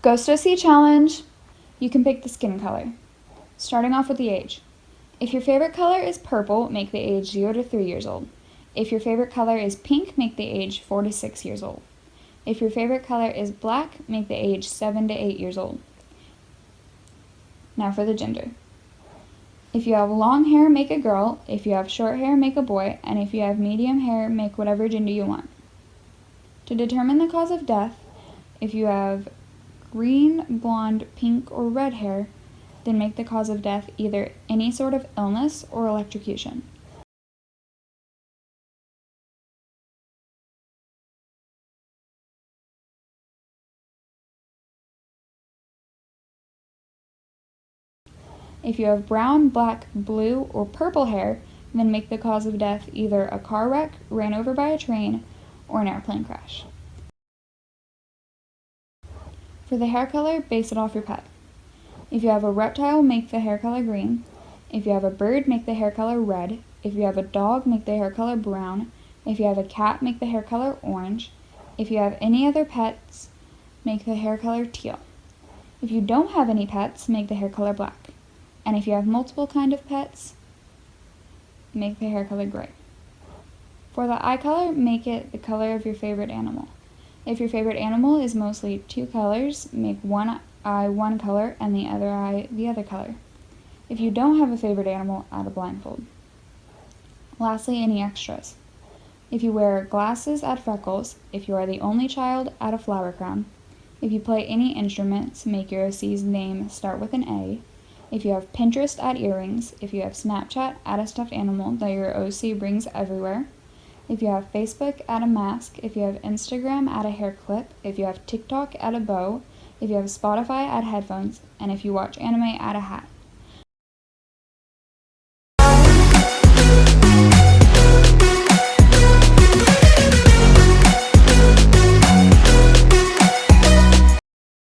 Ghost OC challenge. You can pick the skin color. Starting off with the age. If your favorite color is purple, make the age 0 to 3 years old. If your favorite color is pink, make the age 4 to 6 years old. If your favorite color is black, make the age 7 to 8 years old. Now for the gender. If you have long hair, make a girl. If you have short hair, make a boy. And if you have medium hair, make whatever gender you want. To determine the cause of death, if you have green, blonde, pink, or red hair, then make the cause of death either any sort of illness or electrocution. If you have brown, black, blue, or purple hair, then make the cause of death either a car wreck, ran over by a train, or an airplane crash. For the hair color, base it off your pet. If you have a reptile, make the hair color green. If you have a bird, make the hair color red. If you have a dog, make the hair color brown. If you have a cat, make the hair color orange. If you have any other pets, make the hair color teal. If you don't have any pets, make the hair color black. And if you have multiple kind of pets, make the hair color gray. For the eye color, make it the color of your favorite animal. If your favorite animal is mostly two colors, make one eye one color and the other eye the other color. If you don't have a favorite animal, add a blindfold. Lastly, any extras. If you wear glasses, add freckles. If you are the only child, add a flower crown. If you play any instruments, make your OC's name start with an A. If you have Pinterest, add earrings. If you have Snapchat, add a stuffed animal that your OC brings everywhere. If you have Facebook, add a mask. If you have Instagram, add a hair clip. If you have TikTok, add a bow. If you have Spotify, add headphones. And if you watch anime, add a hat.